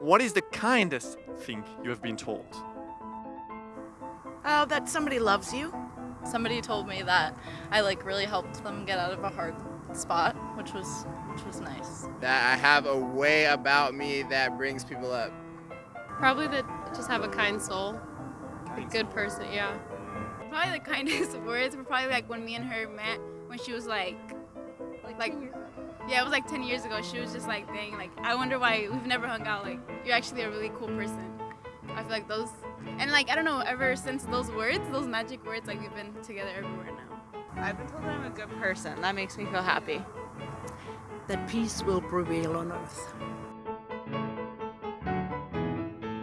What is the kindest thing you have been told? Oh, that somebody loves you. Somebody told me that I like really helped them get out of a hard spot, which was which was nice. That I have a way about me that brings people up. Probably that just have a kind soul. A good person, yeah. Probably the kindest words were probably like when me and her met when she was like, like, yeah, it was like 10 years ago. She was just like, dang, like, I wonder why we've never hung out. Like, you're actually a really cool person. I feel like those, and like, I don't know, ever since those words, those magic words, like, we've been together everywhere now. I've been told I'm a good person. That makes me feel happy. That peace will prevail on earth.